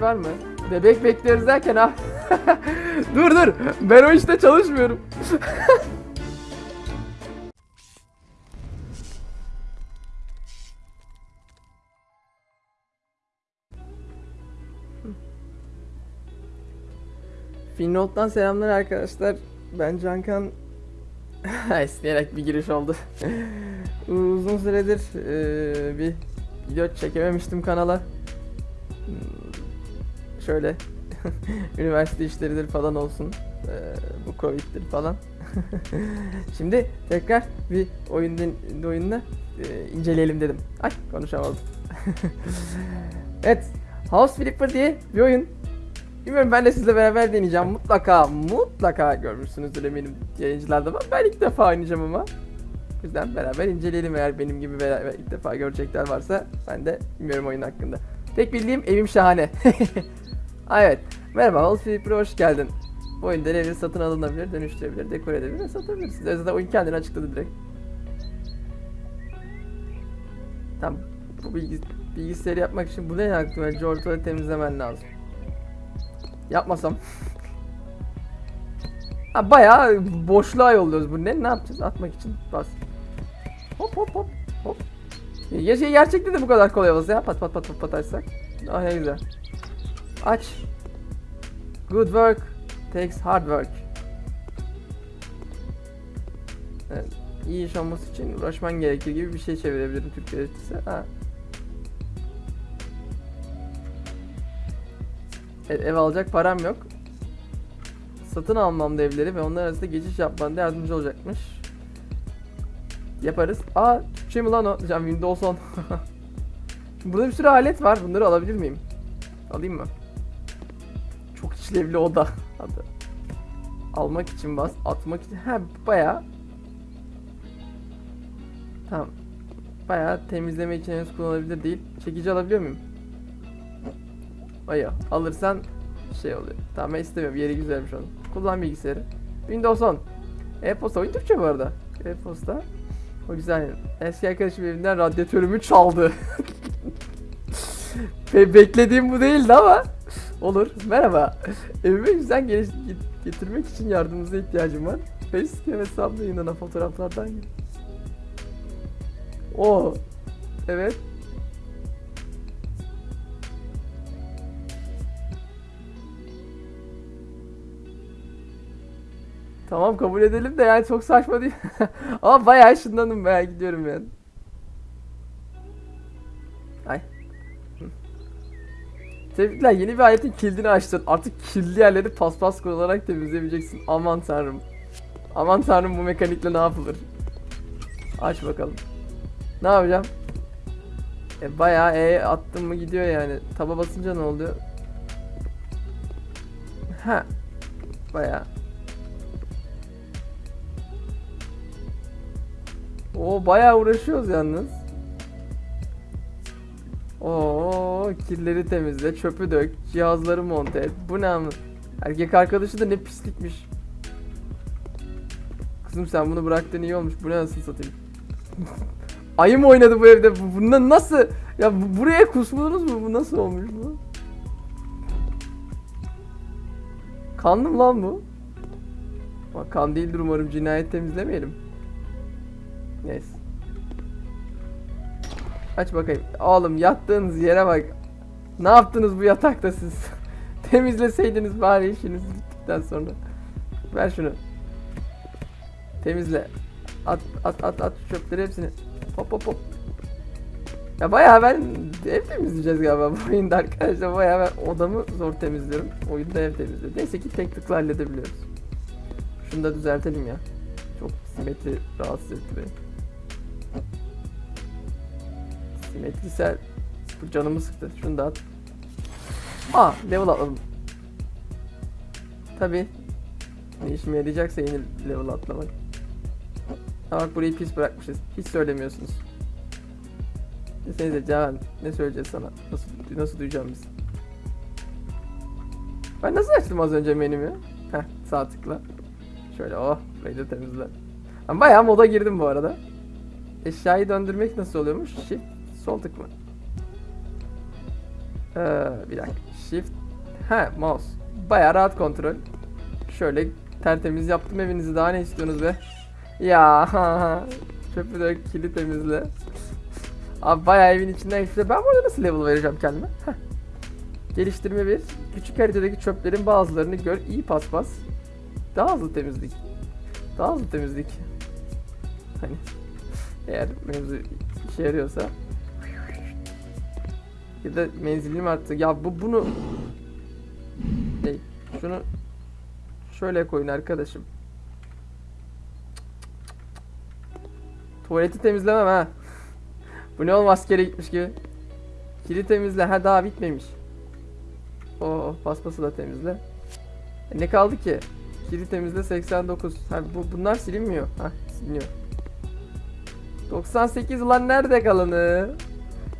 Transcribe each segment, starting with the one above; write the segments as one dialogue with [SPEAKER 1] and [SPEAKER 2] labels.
[SPEAKER 1] var mı? Bebek bekliyoruz derken ha. dur dur. Ben o işte çalışmıyorum. Finnold'dan selamlar arkadaşlar. Ben Cankan. İsteyerek bir giriş oldu. Uzun süredir eee, bir video çekememiştim kanala. Şöyle üniversite işleridir falan olsun. Eee, bu covid'dir falan. Şimdi tekrar bir oyun oyunla eee, inceleyelim dedim. Ay konuşamadım. evet, House Flipper diye bir oyun. Bilmiyorum ben de sizle beraber deneyeceğim. Mutlaka mutlaka görmüşsünüzdür eminim yayıncılarda ama ben ilk defa oynayacağım ama. O yüzden beraber inceleyelim eğer benim gibi beraber ilk defa görecekler varsa ben de bilmiyorum oyun hakkında. Tek bildiğim evim şahane. Evet. Merhaba House Flipper'a hoş geldin. Bu oyunda evleri satın alınabilir, dönüştürebilir, dekore edebilir ve satabilirsiniz. Zaten oyun kendini açıkladı direkt. Tamam. Bu bilgis bilgisayarı yapmak için bu ne yaptım? Önce ortalığı temizlemen lazım. Yapmasam. ha bayağı boşluğa yolluyoruz bu ne? Ne yapacağız? Atmak için bas. Hop hop hop hop. Ya şey gerçekte de bu kadar kolay olsa ya. Pat pat pat pat pat açsak. Ah ne güzel. Aç. Good work takes hard work. Evet. İyi iş olması için uğraşman gerekir gibi bir şey çevirebilirim Türkçe'de. Ha. Evet, ev alacak param yok. Satın almam da evleri ve onlar arasında geçiş yapmanda yardımcı olacakmış. Yaparız. Aa Türkçe mi lan o? Diyeceğim Windows 10. Burada bir sürü alet var. Bunları alabilir miyim? Alayım mı? İşlevli oda. Adı. Almak için bas. Atmak için. Ha baya. Tamam. Baya temizleme için henüz kullanılabilir değil. Çekici alabiliyor muyum? Aya alırsan şey oluyor. Tamam ben istemiyorum. Yeri güzelmiş onun. Kullan bilgisayarı. Windows 10. E-posta oyun Türkçe bu arada. E-posta. O güzel. Eski arkadaşım evinden radyatörümü çaldı. Be- beklediğim bu değildi ama olur. Merhaba. Evime güzel geliş- get- getirmek için yardımınıza ihtiyacım var. Facecam hesabımda yayınlanan fotoğraflardan gel. Oo. Evet. Tamam kabul edelim de yani çok saçma değil. Ama bayağı ışınlandım bayağı gidiyorum yani. Tebrikler yeni bir aletin kilidini açtın. Artık kirli yerleri paspas kullanarak temizleyebileceksin. Aman tanrım. Aman tanrım bu mekanikle ne yapılır? Aç bakalım. Ne yapacağım? E bayağı E attım mı gidiyor yani. Taba basınca ne oluyor? Ha. Bayağı. Oo bayağı uğraşıyoruz yalnız. Oo kirleri temizle, çöpü dök, cihazları monte et. Bu ne ama? Erkek arkadaşı da ne pislikmiş. Kızım sen bunu bıraktın iyi olmuş. Bu ne nasıl satayım? Ayı mı oynadı bu evde? Bu- Bundan nasıl? Ya bu- buraya kusmadınız mı? Bu nasıl olmuş bu? Kanlı mı lan bu? Bak kan değildir umarım cinayet temizlemeyelim. Neyse. Aç bakayım. Oğlum yattığınız yere bak. Ne yaptınız bu yatakta siz? Temizleseydiniz bari işiniz bittikten sonra. Ver şunu. Temizle. At at at at çöpleri hepsini. Hop hop hop. Ya bayağı ben ev temizleyeceğiz galiba bu oyunda arkadaşlar. Bayağı ben odamı zor temizliyorum. Oyunda ev temizliyorum. Neyse ki tek tıkla halledebiliyoruz. Şunu da düzeltelim ya. Çok simetri rahatsız etti beni. Simetrisel bu canımı sıktı. Şunu da at. Aa level atladım. Tabi. İşime yarayacaksa yeni level atlamak. Ha bak burayı pis bırakmışız. Hiç söylemiyorsunuz. Desenize Can ne söyleyeceğiz sana? Nasıl nasıl duyacağım biz? Ben nasıl açtım az önce menümü? Heh sağ tıkla. Şöyle oh burayı da temizle. Ben bayağı moda girdim bu arada. Eşyayı döndürmek nasıl oluyormuş? Shift sol tık mı? Ee, bir dakika. Shift. Ha mouse. Baya rahat kontrol. Şöyle tertemiz yaptım evinizi daha ne istiyorsunuz be? Ya çöpü dök kili temizle. Abi bayağı evin içinden geçti. Ben burada nasıl level vereceğim kendime? Geliştirme bir. Küçük haritadaki çöplerin bazılarını gör. iyi paspas. Daha hızlı temizlik. Daha hızlı temizlik. Hani eğer mevzu işe yarıyorsa. Ya da menzilim arttı. Ya bu bunu Hey, şunu şöyle koyun arkadaşım. Tuvaleti temizlemem ha. Bu ne oğlum askere gitmiş gibi. Kili temizle. Ha daha bitmemiş. O paspası da temizle. E, ne kaldı ki? Kili temizle 89. Ha bu bunlar silinmiyor. Ha siliniyor. 98 ulan nerede kalanı?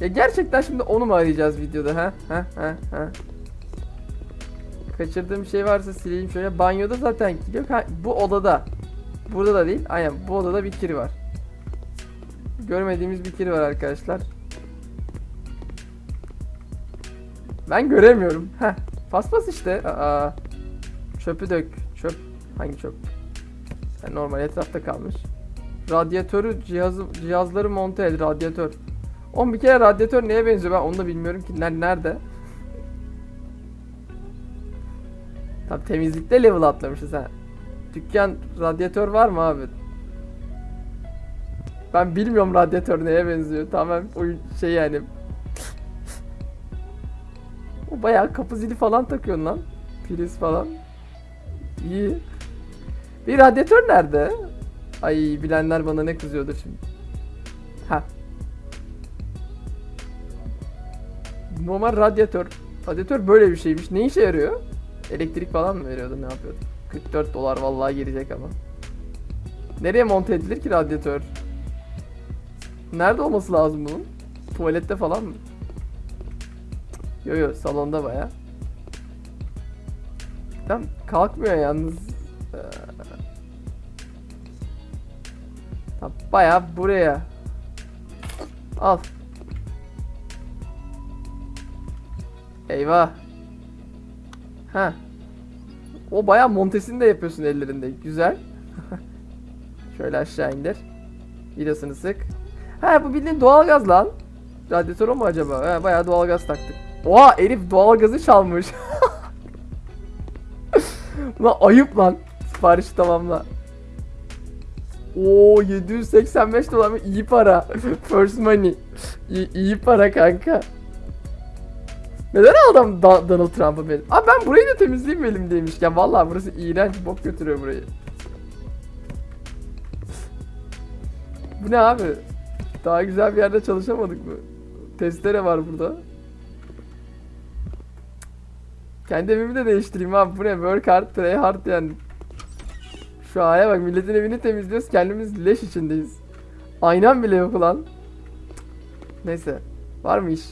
[SPEAKER 1] Ya gerçekten şimdi onu mu arayacağız videoda ha? Ha ha ha. Kaçırdığım şey varsa sileyim şöyle. Banyoda zaten yok. Ha, bu odada. Burada da değil. Aynen bu odada bir kiri var. Görmediğimiz bir kiri var arkadaşlar. Ben göremiyorum. Heh. Paspas işte. Aa. Çöpü dök. Çöp. Hangi çöp? Yani normal etrafta kalmış. Radyatörü cihazı cihazları monte et. Radyatör. Oğlum bir kere radyatör neye benziyor ben onu da bilmiyorum ki. Ner- Nerede? Tabi temizlikte level atlamışız ha. Dükkan radyatör var mı abi? Ben bilmiyorum radyatör neye benziyor. Tamamen oyun şey yani. o bayağı kapı zili falan takıyorsun lan. Priz falan. İyi. Bir radyatör nerede? Ay bilenler bana ne kızıyordur şimdi. Ha. Normal radyatör. Radyatör böyle bir şeymiş. Ne işe yarıyor? Elektrik falan mı veriyordu ne yapıyordu? 44 dolar vallahi gelecek ama. Nereye monte edilir ki radyatör? Nerede olması lazım bunun? Tuvalette falan mı? Yo yo salonda baya. Tam kalkmıyor yalnız. Ee, baya buraya. Al. Eyvah. Ha. O baya montesini de yapıyorsun ellerinde. Güzel. Şöyle aşağı indir. Vidasını sık. Ha bu bildiğin doğalgaz lan. Radyatör mu acaba? Ha bayağı doğalgaz taktık. Oha herif doğalgazı çalmış. lan ayıp lan. Siparişi tamamla. Oo 785 dolar mı? İyi para. First money. İyi, iyi para kanka. Neden adam Da- Donald Trump'a benim? Abi ben burayı da temizleyeyim elimdeymişken. Vallahi burası iğrenç. Bok götürüyor burayı. Bu ne abi? Daha güzel bir yerde çalışamadık mı? Testere var burada. Kendi evimi de değiştireyim abi. Bu ne? Work hard, play hard yani. Şu aya bak milletin evini temizliyoruz. Kendimiz leş içindeyiz. Aynan bile yok ulan. Neyse. Var mı iş?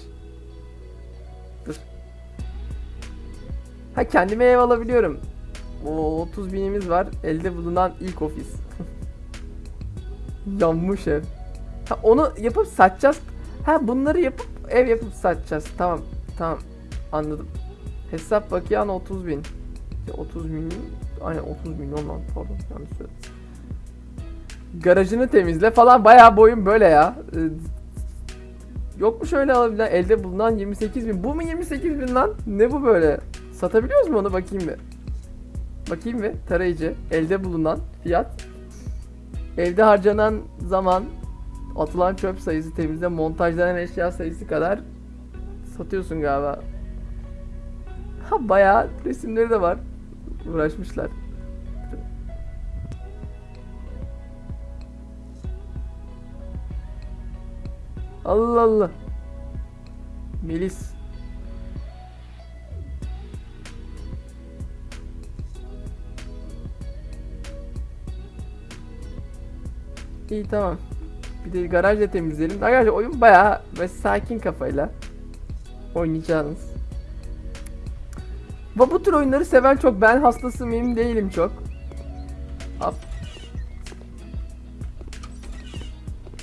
[SPEAKER 1] Ha kendime ev alabiliyorum. O 30 binimiz var. Elde bulunan ilk ofis. Yanmış ev. Ha onu yapıp satacağız. Ha bunları yapıp ev yapıp satacağız. Tamam. Tamam. Anladım. Hesap bakiyan 30 bin. Ya 30 milyon. Aynen 30 milyon lan pardon yanlış. Garajını temizle falan bayağı boyun böyle ya. Ee, Yok mu şöyle alabilen elde bulunan 28 bin. Bu mu 28 bin lan? Ne bu böyle? Satabiliyoruz mu onu bakayım bir. Bakayım bir tarayıcı. Elde bulunan fiyat. Evde harcanan zaman atılan çöp sayısı temizle montajlanan eşya sayısı kadar satıyorsun galiba. Ha bayağı resimleri de var. Uğraşmışlar. Allah Allah. Melis. İyi tamam. Bir de garaj da temizleyelim. Arkadaşlar oyun bayağı ve sakin kafayla oynayacağınız. Bu, bu tür oyunları seven çok. Ben hastası mıyım değilim çok.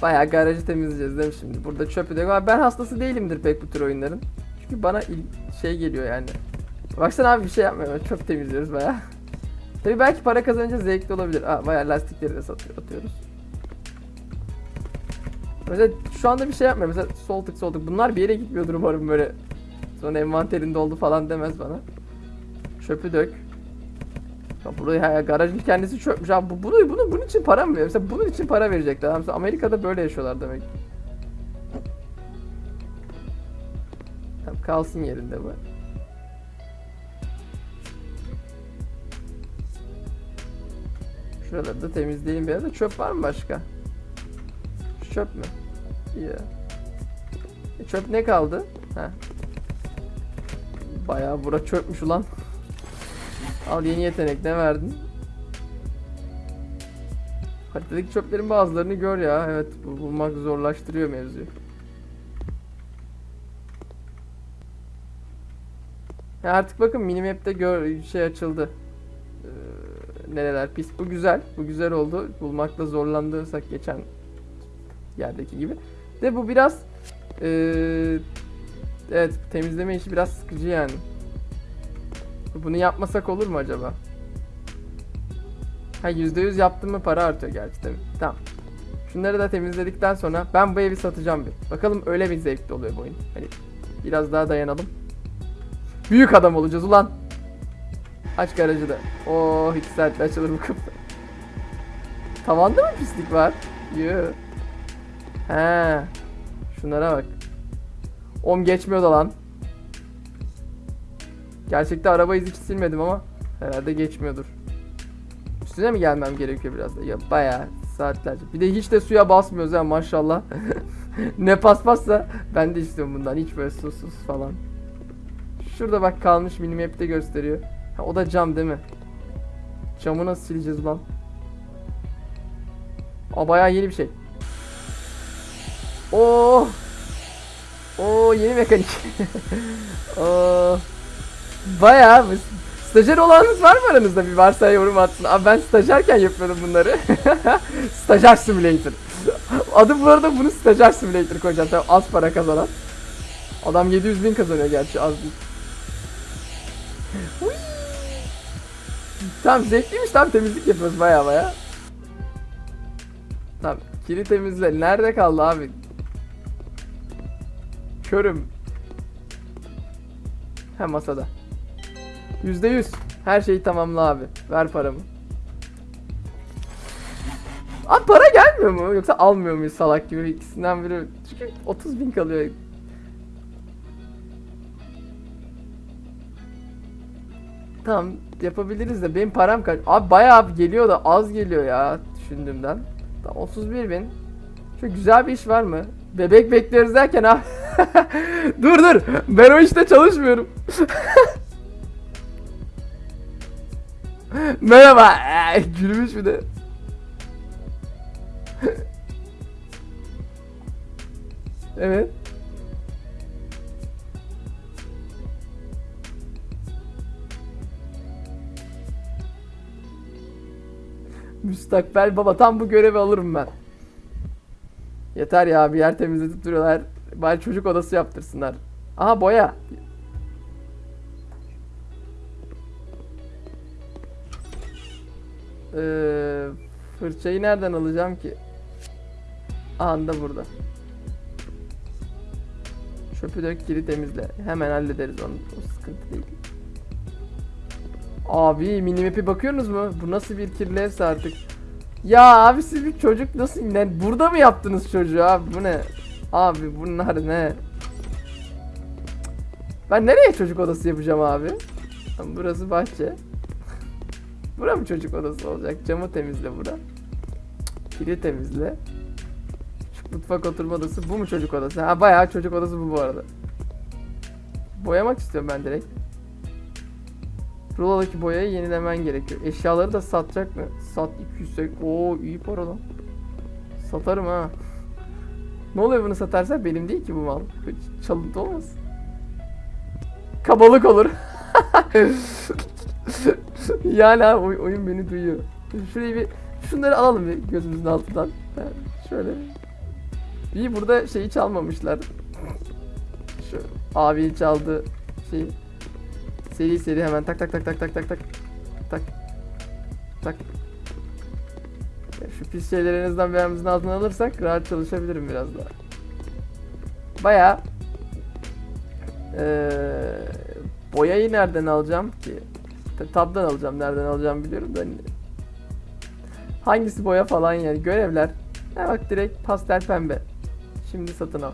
[SPEAKER 1] Bayağı garajı temizleyeceğiz değil mi şimdi? Burada çöpü de var. Ben hastası değilimdir pek bu tür oyunların. Çünkü bana şey geliyor yani. Baksana abi bir şey yapmıyor. Çöp temizliyoruz baya. Tabii belki para kazanınca zevkli olabilir. Aa, bayağı lastikleri de satıyor, atıyoruz. Mesela şu anda bir şey yapmıyor. Mesela sol tık sol tık. Bunlar bir yere gitmiyordur umarım böyle. Sonra envanterin doldu falan demez bana. Çöpü dök. Ya burayı ya, garajın kendisi çökmüş abi. Bu, bunu, bunu, bunun için para mı veriyor? Mesela bunun için para verecekler. Mesela Amerika'da böyle yaşıyorlar demek. Tamam kalsın yerinde bu. Şuraları da temizleyelim biraz da çöp var mı başka? Çöp mü? Ya. E, çöp ne kaldı? Ha. Bayağı bura çöpmüş ulan. Al yeni yetenek ne verdin? Haritadaki çöplerin bazılarını gör ya. Evet bu bulmak zorlaştırıyor mevzuyu. Ya artık bakın minimap'te gör şey açıldı. Ee, nereler pis. Bu güzel. Bu güzel oldu. Bulmakta zorlandıysak geçen yerdeki gibi. De bu biraz ee, evet temizleme işi biraz sıkıcı yani. Bunu yapmasak olur mu acaba? Ha %100 yaptım mı para artıyor gerçi tabii. Tamam. Şunları da temizledikten sonra ben bu evi satacağım bir. Bakalım öyle bir zevkli oluyor bu oyun. Hani biraz daha dayanalım. Büyük adam olacağız ulan. Aç garajı da. Oh 2 saatte açılır bu kapı. Tavanda mı pislik var? Yoo. He. Şunlara bak. Om geçmiyor da lan. Gerçekte araba izi silmedim ama herhalde geçmiyordur. Üstüne mi gelmem gerekiyor biraz da? Ya bayağı saatlerce. Bir de hiç de suya basmıyoruz ha maşallah. ne paspassa ben de istiyorum bundan. Hiç böyle susuz falan. Şurada bak kalmış minimap'te gösteriyor. Ha, o da cam değil mi? Camı nasıl sileceğiz lan? Aa bayağı yeni bir şey. Oo. Oo yeni mekanik. Oo. Bayağı? Stajyer olanınız var mı aranızda? Bir varsa yorum atsın. Abi ben stajyerken yapıyorum bunları. Stajyer Simulator. Adı bu arada bunu Stajyer Simulator koyacağım. Tabii az para kazanan. Adam 700 bin kazanıyor gerçi az değil. Tamam zevkliymiş tamam temizlik yapıyoruz baya baya. Tamam kiri temizle. Nerede kaldı abi? Körüm. Ha masada. Yüzde yüz. Her şeyi tamamla abi. Ver paramı. Abi para gelmiyor mu? Yoksa almıyor muyuz salak gibi ikisinden biri? Çünkü 30 bin kalıyor. Tamam yapabiliriz de benim param kaç? Abi bayağı geliyor da az geliyor ya düşündüğümden. Tamam 31 bin. Şu güzel bir iş var mı? Bebek bekliyoruz derken abi. dur dur. Ben o işte çalışmıyorum. Merhaba. Gülmüş bir de. evet. Müstakbel baba tam bu görevi alırım ben. Yeter ya bir yer temizletip duruyorlar. Bari çocuk odası yaptırsınlar. Aha boya. Ee, fırçayı nereden alacağım ki? Anda burada. Çöpü dök kiri temizle. Hemen hallederiz onu. O sıkıntı değil. Abi minimap'e bakıyorsunuz mu? Bu nasıl bir kirli evse artık. Ya abi siz bir çocuk nasıl ne? Burada mı yaptınız çocuğu abi? Bu ne? Abi bunlar ne? Ben nereye çocuk odası yapacağım abi? Burası bahçe. Bura mı çocuk odası olacak? Camı temizle bura. Kiri temizle. Şu mutfak oturma odası. Bu mu çocuk odası? Ha bayağı çocuk odası bu bu arada. Boyamak istiyorum ben direkt. Ruladaki boyayı yenilemen gerekiyor. Eşyaları da satacak mı? Sat 200 Oo iyi para lan. Satarım ha. Ne oluyor bunu satarsa benim değil ki bu mal. Çalıntı olmaz. Kabalık olur. yani abi oy- oyun beni duyuyor. Şurayı bir şunları alalım bir gözümüzün altından. Şöyle. İyi burada şeyi çalmamışlar. Şu abi çaldı şeyi. Seri seri hemen tak tak tak tak tak tak tak tak tak. Pis şeyleri en azından altına alırsak rahat çalışabilirim biraz daha. Baya boyayı nereden alacağım ki? Ta- Tab'dan alacağım. Nereden alacağım biliyorum da. hani- Hangisi boya falan yani görevler. Ha bak direkt pastel pembe. Şimdi satın al.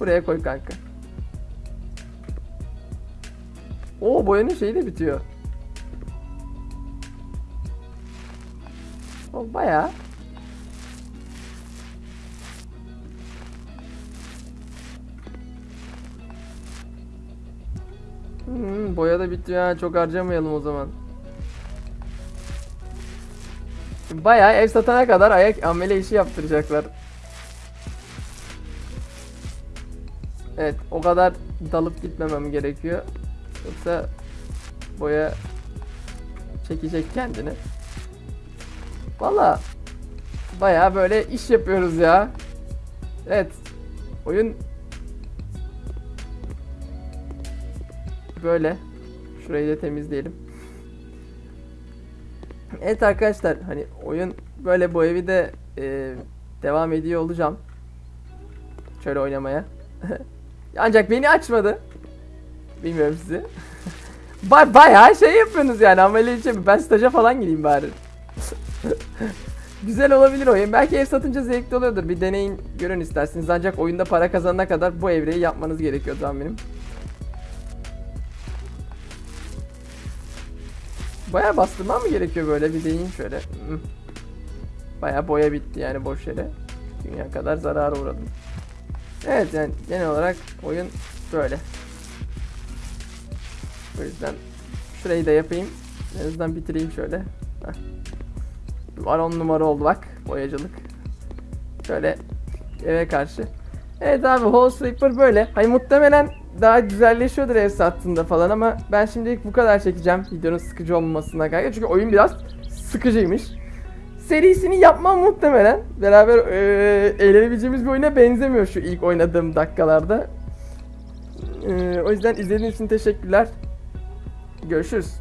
[SPEAKER 1] Buraya koy kanka. O boyanın şeyi de bitiyor. O bayağı. Hmm, boya da bitiyor ha çok harcamayalım o zaman. Bayağı ev satana kadar ayak amele işi yaptıracaklar. Evet o kadar dalıp gitmemem gerekiyor. Yoksa boya çekecek kendini. Valla bayağı böyle iş yapıyoruz ya. Evet. Oyun böyle. Şurayı da temizleyelim. Evet arkadaşlar hani oyun böyle bu evi de e, devam ediyor olacağım. Şöyle oynamaya. Ancak beni açmadı. Bilmiyorum sizi. Ba bayağı şey yapıyorsunuz yani amele için ben staja falan gideyim bari. Güzel olabilir oyun. Belki ev satınca zevkli oluyordur. Bir deneyin görün isterseniz. Ancak oyunda para kazanana kadar bu evreyi yapmanız gerekiyor tahminim. Bayağı bastırmam mı gerekiyor böyle bir deneyin şöyle. Hmm. Bayağı boya bitti yani boş yere. Dünya kadar zarara uğradım. Evet yani genel olarak oyun böyle. O yüzden şurayı da yapayım. En azından bitireyim şöyle. Heh. Var on numara oldu bak boyacılık. Şöyle eve karşı. Evet abi Hall Sleeper böyle. Hani muhtemelen daha güzelleşiyordur ev sattığında falan ama ben şimdilik bu kadar çekeceğim. Videonun sıkıcı olmamasına kaygı. Çünkü oyun biraz sıkıcıymış. Serisini yapmam muhtemelen. Beraber eee eğlenebileceğimiz bir oyuna benzemiyor şu ilk oynadığım dakikalarda. Eee, o yüzden izlediğiniz için teşekkürler. Görüşürüz.